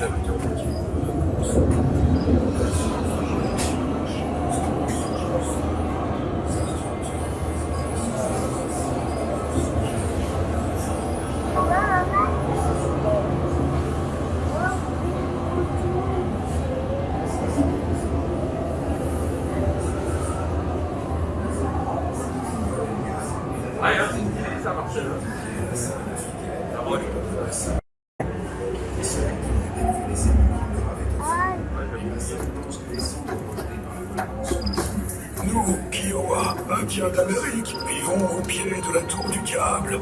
I don't think there's an option. Nous, Kiowa, Indiens d'Amérique, vivons au pied de la tour du diable.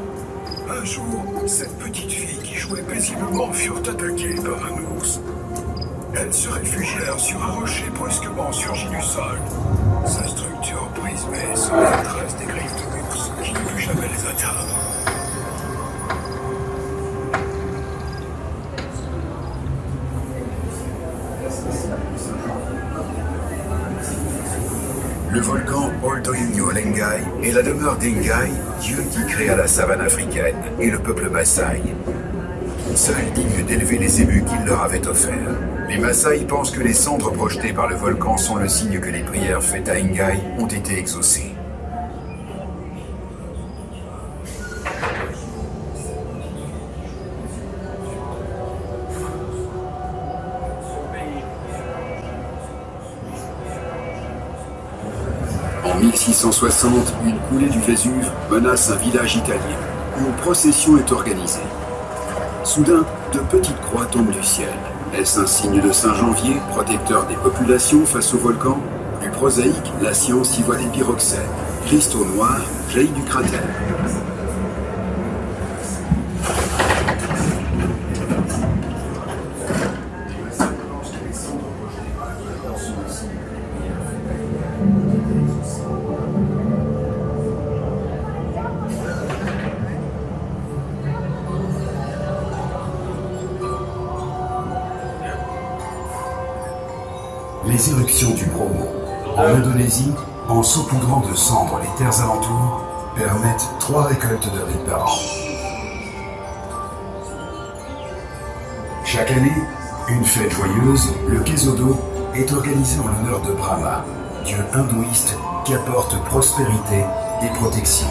Un jour, cette petite fille qui jouait paisiblement furent attaquées par un ours. Elles se réfugièrent sur un rocher brusquement surgi du sol. Sa structure prismée sur la trace des griffes de l'ours qui ne put jamais les atteindre. Le volcan Oltoinyo Lengai est la demeure d'Engai, dieu qui créa la savane africaine et le peuple Maasai. Seul digne d'élever les ébus qu'il leur avait offerts. Les Maasai pensent que les cendres projetées par le volcan sont le signe que les prières faites à Engai ont été exaucées. 1660, une coulée du Vésuve menace un village italien, une procession est organisée. Soudain, de petites croix tombent du ciel. Est-ce un signe de Saint-Janvier, protecteur des populations face au volcan? Plus prosaïque, la science y voit des pyroxènes. Cristaux noirs jaillit du cratère. Les éruptions du Bromo, en Indonésie, en saupoudrant de cendres les terres alentours, permettent trois récoltes de riz par an. Chaque année, une fête joyeuse, le Kesodo, est organisée en l'honneur de Brahma, dieu hindouiste qui apporte prospérité et protection.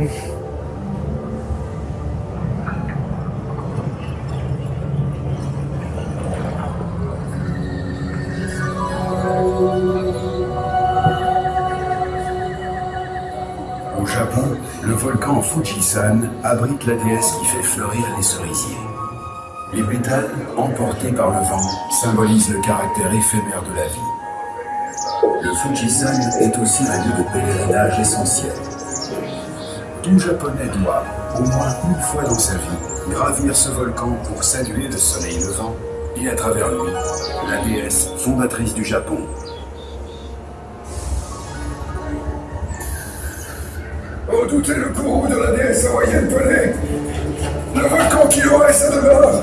Au Japon, le volcan Fujisan abrite la déesse qui fait fleurir les cerisiers. Les pétales, emportés par le vent, symbolisent le caractère éphémère de la vie. Le Fujisan est aussi un lieu de pèlerinage essentiel. Tout japonais doit, au moins une fois dans sa vie, gravir ce volcan pour saluer le soleil levant et à travers lui, la déesse fondatrice du Japon. Redoutez le courroux de la déesse hawaïenne Pelé Le volcan qui aurait sa demeure